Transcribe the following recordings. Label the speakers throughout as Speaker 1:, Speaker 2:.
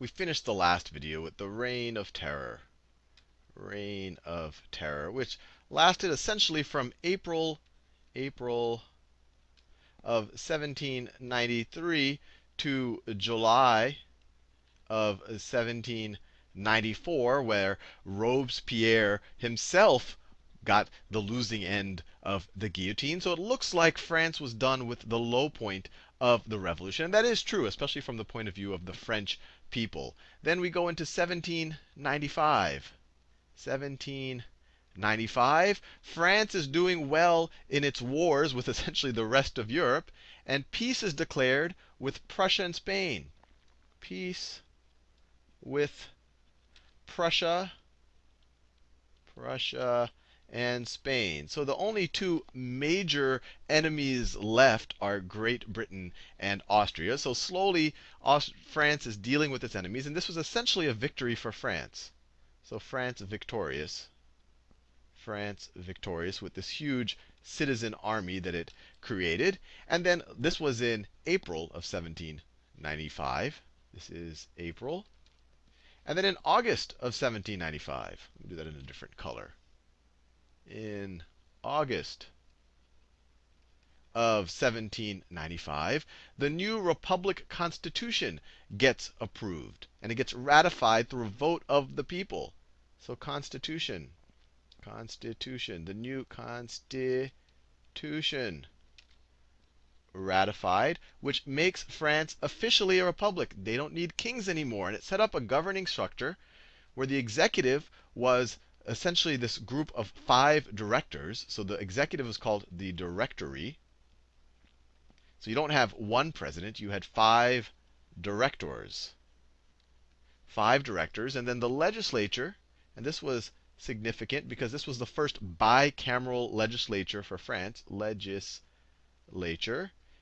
Speaker 1: we finished the last video with the Reign of Terror. Reign of Terror, which lasted essentially from April, April of 1793 to July of 1794, where Robespierre himself got the losing end of the guillotine. So it looks like France was done with the low point of the revolution. And that is true, especially from the point of view of the French people. Then we go into 1795. 1795. France is doing well in its wars with essentially the rest of Europe, and peace is declared with Prussia and Spain. Peace with Prussia, Prussia and Spain. So the only two major enemies left are Great Britain and Austria. So slowly, Aust France is dealing with its enemies, and this was essentially a victory for France. So France victorious. France victorious with this huge citizen army that it created. And then this was in April of 1795. This is April. And then in August of 1795, let me do that in a different color. In August of 1795, the new Republic Constitution gets approved. And it gets ratified through a vote of the people. So Constitution, Constitution, the new Constitution ratified, which makes France officially a republic. They don't need kings anymore. And it set up a governing structure where the executive was essentially this group of five directors. So the executive was called the directory. So you don't have one president, you had five directors. Five directors. And then the legislature, and this was significant because this was the first bicameral legislature for France. Legislature.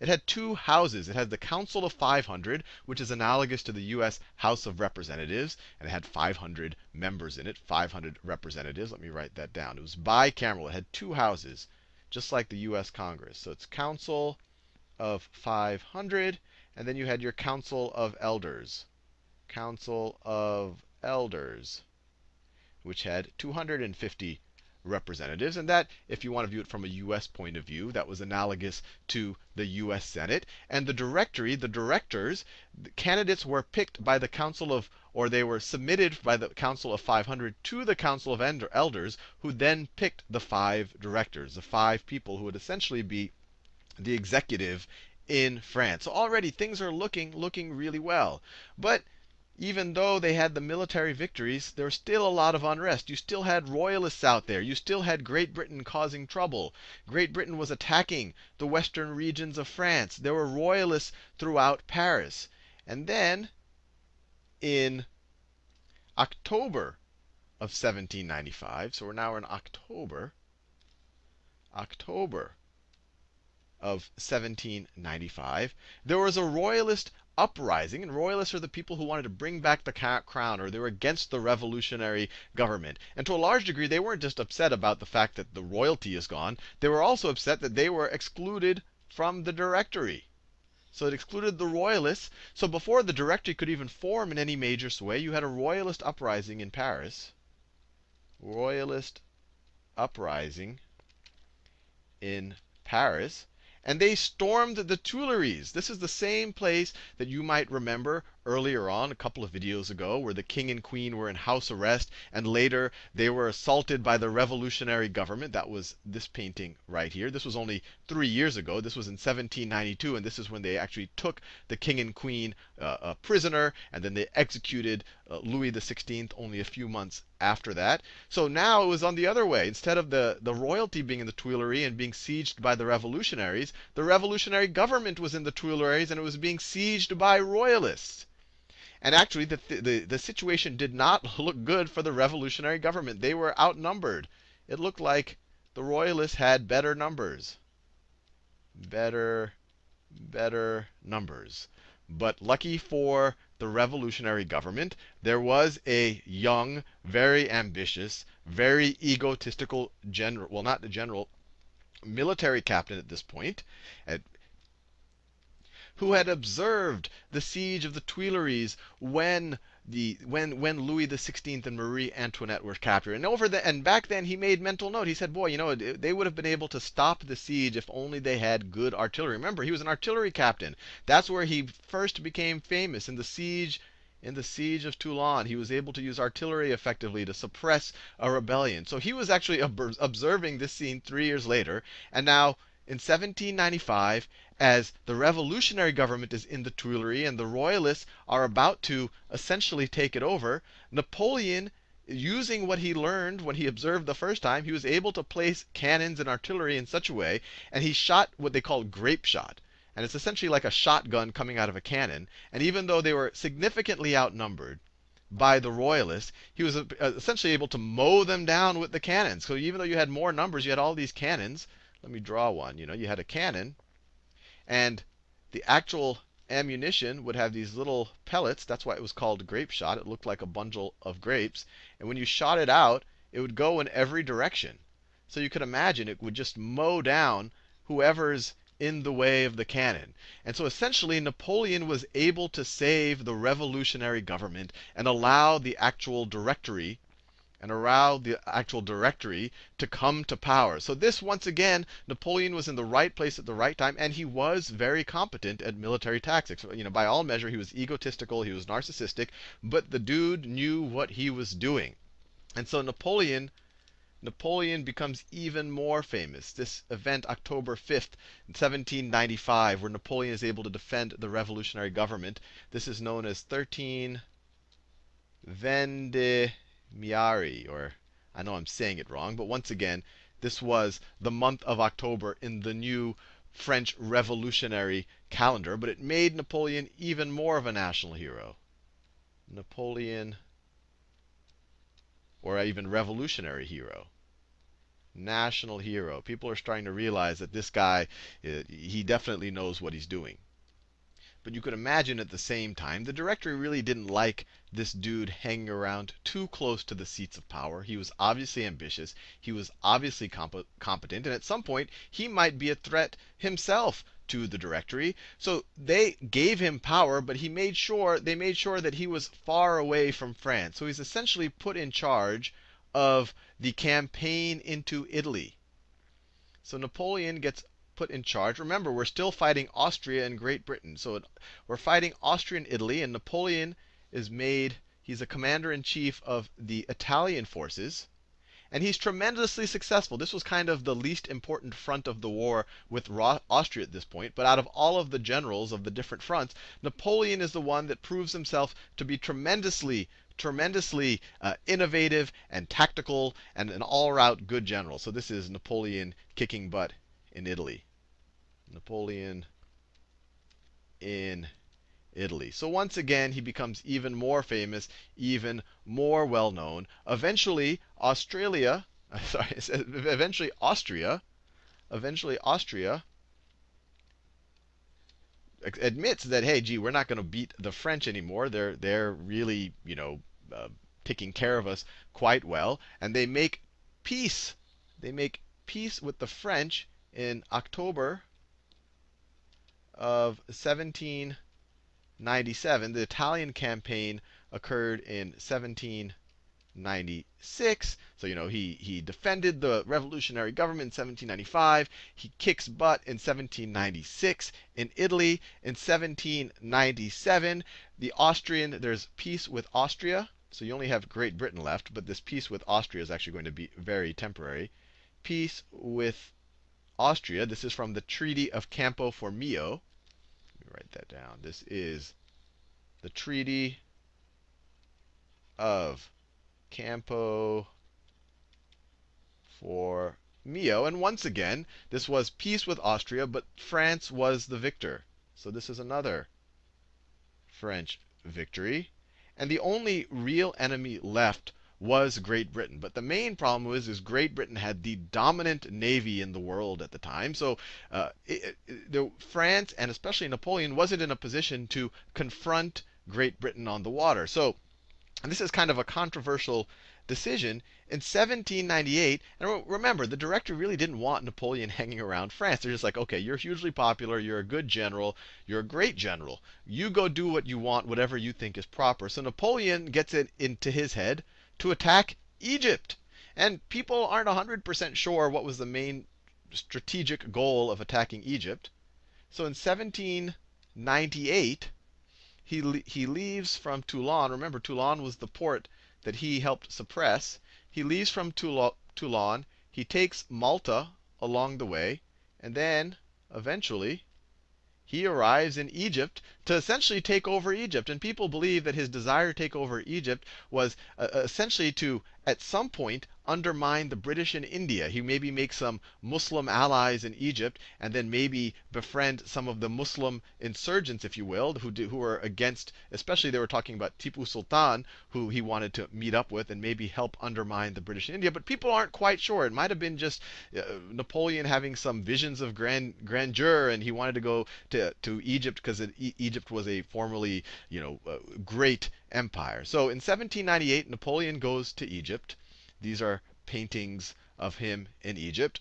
Speaker 1: It had two houses. It had the Council of 500, which is analogous to the U.S. House of Representatives, and it had 500 members in it, 500 representatives. Let me write that down. It was bicameral. It had two houses, just like the U.S. Congress. So it's Council of 500, and then you had your Council of Elders. Council of Elders, which had 250 representatives. And that, if you want to view it from a US point of view, that was analogous to the US Senate. And the directory, the directors, the candidates were picked by the Council of, or they were submitted by the Council of 500 to the Council of Elders, who then picked the five directors, the five people who would essentially be the executive in France. So already things are looking looking really well. But even though they had the military victories, there was still a lot of unrest. You still had royalists out there. You still had Great Britain causing trouble. Great Britain was attacking the western regions of France. There were royalists throughout Paris. And then in October of 1795, so we're now in October, October of 1795, there was a royalist uprising, and royalists are the people who wanted to bring back the crown, or they were against the revolutionary government. And to a large degree, they weren't just upset about the fact that the royalty is gone, they were also upset that they were excluded from the directory. So it excluded the royalists. So before the directory could even form in any major sway, you had a royalist uprising in Paris. Royalist uprising in Paris and they stormed the Tuileries. This is the same place that you might remember earlier on, a couple of videos ago, where the king and queen were in house arrest, and later they were assaulted by the revolutionary government. That was this painting right here. This was only three years ago. This was in 1792, and this is when they actually took the king and queen uh, a prisoner, and then they executed uh, Louis XVI only a few months after that. So now it was on the other way. Instead of the, the royalty being in the Tuileries and being sieged by the revolutionaries, the revolutionary government was in the Tuileries and it was being sieged by royalists. And actually, the, the, the situation did not look good for the revolutionary government. They were outnumbered. It looked like the royalists had better numbers. Better, better numbers. But lucky for the revolutionary government, there was a young, very ambitious, very egotistical general, well, not the general, military captain at this point, at, who had observed the siege of the Tuileries when the when when Louis XVI and Marie Antoinette were captured. And over the and back then he made mental note. He said, "Boy, you know, they would have been able to stop the siege if only they had good artillery." Remember, he was an artillery captain. That's where he first became famous in the siege in the siege of Toulon. He was able to use artillery effectively to suppress a rebellion. So he was actually ob observing this scene 3 years later, and now in 1795 as the revolutionary government is in the Tuileries and the royalists are about to essentially take it over, Napoleon, using what he learned when he observed the first time, he was able to place cannons and artillery in such a way, and he shot what they call grape shot. And it's essentially like a shotgun coming out of a cannon. And even though they were significantly outnumbered by the royalists, he was uh, essentially able to mow them down with the cannons. So even though you had more numbers, you had all these cannons. Let me draw one. You know, you had a cannon and the actual ammunition would have these little pellets. That's why it was called grape shot. It looked like a bundle of grapes. And when you shot it out, it would go in every direction. So you could imagine it would just mow down whoever's in the way of the cannon. And so essentially, Napoleon was able to save the revolutionary government and allow the actual directory and allow the actual directory to come to power. So this, once again, Napoleon was in the right place at the right time, and he was very competent at military tactics. You know, by all measure, he was egotistical, he was narcissistic, but the dude knew what he was doing. And so Napoleon Napoleon becomes even more famous. This event, October 5th, 1795, where Napoleon is able to defend the revolutionary government. This is known as 13 Vende Miari, or I know I'm saying it wrong, but once again, this was the month of October in the new French revolutionary calendar, but it made Napoleon even more of a national hero. Napoleon, or even revolutionary hero. National hero. People are starting to realize that this guy, uh, he definitely knows what he's doing. But you could imagine at the same time, the directory really didn't like this dude hanging around too close to the seats of power. He was obviously ambitious. He was obviously comp competent. And at some point, he might be a threat himself to the directory. So they gave him power, but he made sure they made sure that he was far away from France. So he's essentially put in charge of the campaign into Italy. So Napoleon gets put in charge. Remember, we're still fighting Austria and Great Britain. So we're fighting Austria and Italy, and Napoleon is made, he's a commander in chief of the Italian forces. And he's tremendously successful. This was kind of the least important front of the war with Austria at this point. But out of all of the generals of the different fronts, Napoleon is the one that proves himself to be tremendously, tremendously uh, innovative and tactical and an all-round good general. So this is Napoleon kicking butt in Italy. Napoleon in Italy. So once again, he becomes even more famous, even more well known. Eventually, Australia, sorry, eventually Austria, eventually Austria admits that hey, gee, we're not going to beat the French anymore. They're they're really you know uh, taking care of us quite well, and they make peace. They make peace with the French in October of 1797. The Italian campaign occurred in 1796. So, you know, he, he defended the revolutionary government in 1795. He kicks butt in 1796. In Italy, in 1797, the Austrian, there's peace with Austria. So you only have Great Britain left, but this peace with Austria is actually going to be very temporary. Peace with Austria. This is from the Treaty of Campo Formio write that down. This is the Treaty of Campo for Mio. And once again, this was peace with Austria, but France was the victor. So this is another French victory. And the only real enemy left was Great Britain. But the main problem was is Great Britain had the dominant navy in the world at the time. So uh, it, it, France and especially Napoleon wasn't in a position to confront Great Britain on the water. So this is kind of a controversial decision, in 1798, and remember, the directory really didn't want Napoleon hanging around France. They're just like, okay, you're hugely popular, you're a good general, you're a great general. You go do what you want, whatever you think is proper. So Napoleon gets it into his head to attack Egypt. And people aren't 100% sure what was the main strategic goal of attacking Egypt. So in 1798, he, he leaves from Toulon. Remember, Toulon was the port that he helped suppress. He leaves from Toulon. He takes Malta along the way. And then, eventually, he arrives in Egypt to essentially take over Egypt. And people believe that his desire to take over Egypt was uh, essentially to, at some point, undermine the British in India. He maybe make some Muslim allies in Egypt, and then maybe befriend some of the Muslim insurgents, if you will, who do, who were against. Especially they were talking about Tipu Sultan, who he wanted to meet up with and maybe help undermine the British in India. But people aren't quite sure. It might have been just uh, Napoleon having some visions of grand grandeur, and he wanted to go to to Egypt because e Egypt was a formerly you know uh, great empire. So in 1798, Napoleon goes to Egypt. These are paintings of him in Egypt.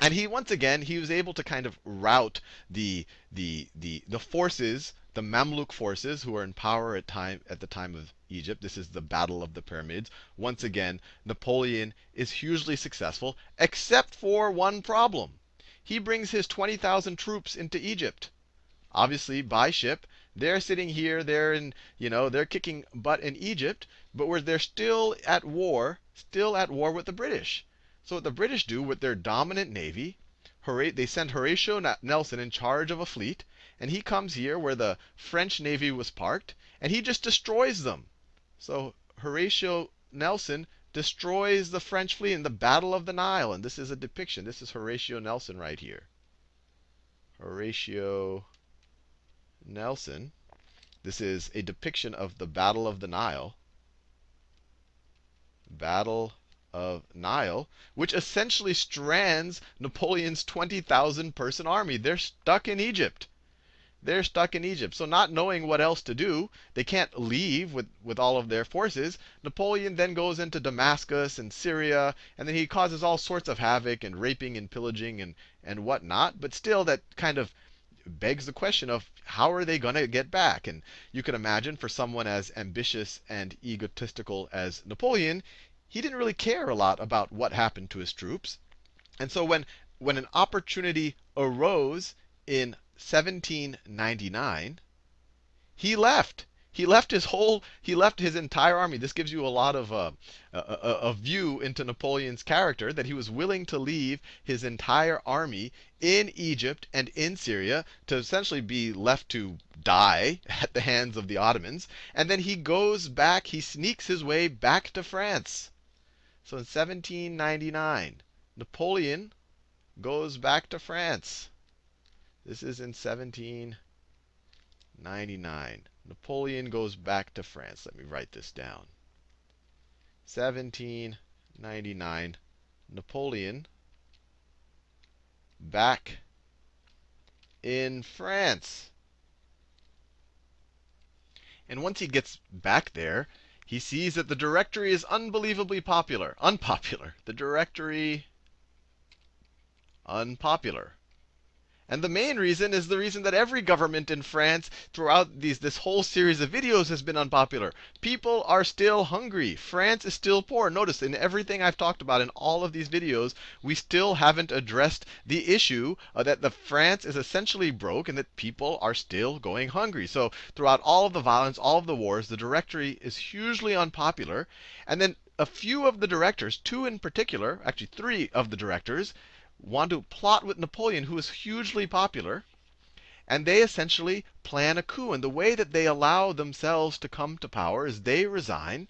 Speaker 1: And he once again he was able to kind of rout the the the the forces, the Mamluk forces who were in power at time at the time of Egypt. This is the Battle of the Pyramids. Once again, Napoleon is hugely successful, except for one problem. He brings his 20,000 troops into Egypt, obviously by ship. They're sitting here, they're in, you know, they're kicking butt in Egypt, but where they're still at war, still at war with the British. So what the British do with their dominant navy, they send Horatio Nelson in charge of a fleet, and he comes here where the French navy was parked, and he just destroys them. So Horatio Nelson destroys the French fleet in the Battle of the Nile, and this is a depiction. This is Horatio Nelson right here. Horatio Nelson. This is a depiction of the Battle of the Nile. Battle of Nile, which essentially strands Napoleon's 20,000 person army. They're stuck in Egypt. They're stuck in Egypt. So, not knowing what else to do, they can't leave with, with all of their forces. Napoleon then goes into Damascus and Syria, and then he causes all sorts of havoc and raping and pillaging and, and whatnot. But still, that kind of begs the question of how are they going to get back? And you can imagine for someone as ambitious and egotistical as Napoleon, he didn't really care a lot about what happened to his troops. And so when when an opportunity arose in 1799, he left. He left his whole, he left his entire army. This gives you a lot of uh, a, a, a, view into Napoleon's character that he was willing to leave his entire army in Egypt and in Syria to essentially be left to die at the hands of the Ottomans. And then he goes back, he sneaks his way back to France. So in 1799, Napoleon goes back to France. This is in 1799. Napoleon goes back to France. Let me write this down. 1799, Napoleon back in France. And once he gets back there, he sees that the directory is unbelievably popular. Unpopular. The directory unpopular. And the main reason is the reason that every government in France throughout these, this whole series of videos has been unpopular. People are still hungry. France is still poor. Notice in everything I've talked about in all of these videos, we still haven't addressed the issue uh, that the France is essentially broke and that people are still going hungry. So throughout all of the violence, all of the wars, the directory is hugely unpopular. And then a few of the directors, two in particular, actually three of the directors, want to plot with Napoleon, who is hugely popular. And they essentially plan a coup. And the way that they allow themselves to come to power is they resign.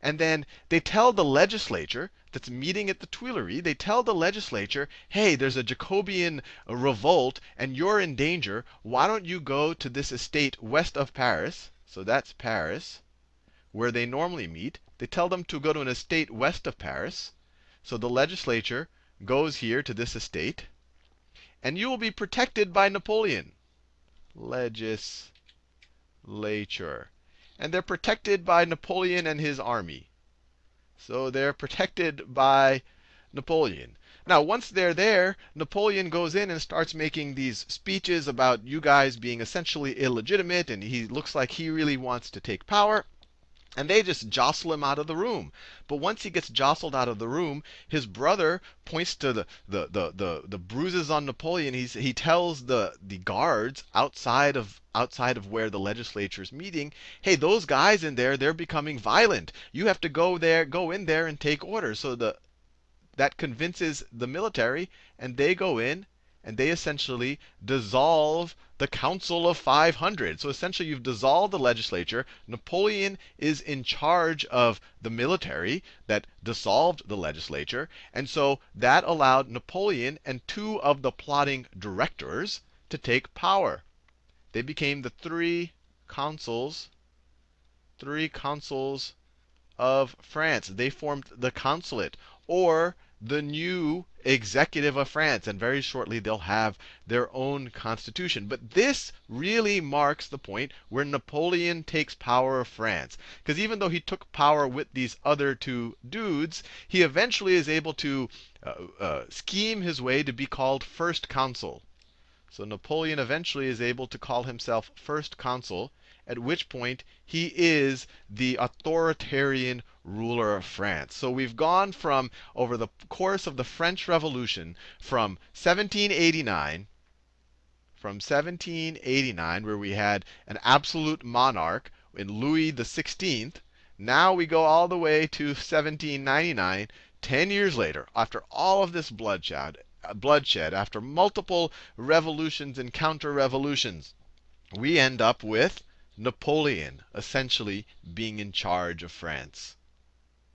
Speaker 1: And then they tell the legislature that's meeting at the Tuileries, they tell the legislature, hey, there's a Jacobin revolt and you're in danger. Why don't you go to this estate west of Paris? So that's Paris, where they normally meet. They tell them to go to an estate west of Paris. So the legislature goes here to this estate, and you will be protected by Napoleon. Legislature. and they're protected by Napoleon and his army. So they're protected by Napoleon. Now, once they're there, Napoleon goes in and starts making these speeches about you guys being essentially illegitimate, and he looks like he really wants to take power. And they just jostle him out of the room. But once he gets jostled out of the room, his brother points to the, the, the, the, the bruises on Napoleon. He's, he tells the, the guards outside of, outside of where the legislature is meeting, hey, those guys in there, they're becoming violent. You have to go there, go in there and take orders. So the, that convinces the military, and they go in and they essentially dissolve the Council of 500. So essentially, you've dissolved the legislature. Napoleon is in charge of the military that dissolved the legislature. And so that allowed Napoleon and two of the plotting directors to take power. They became the three consuls, three consuls of France. They formed the consulate, or the new executive of France. And very shortly, they'll have their own constitution. But this really marks the point where Napoleon takes power of France. Because even though he took power with these other two dudes, he eventually is able to uh, uh, scheme his way to be called first consul. So Napoleon eventually is able to call himself first consul at which point he is the authoritarian ruler of France. So we've gone from, over the course of the French Revolution, from 1789, from 1789, where we had an absolute monarch in Louis XVI, now we go all the way to 1799, 10 years later, after all of this bloodshed, bloodshed after multiple revolutions and counter-revolutions, we end up with Napoleon essentially being in charge of France.